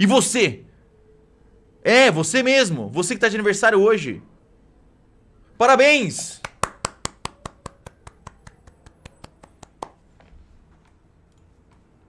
E você? É, você mesmo. Você que tá de aniversário hoje. Parabéns!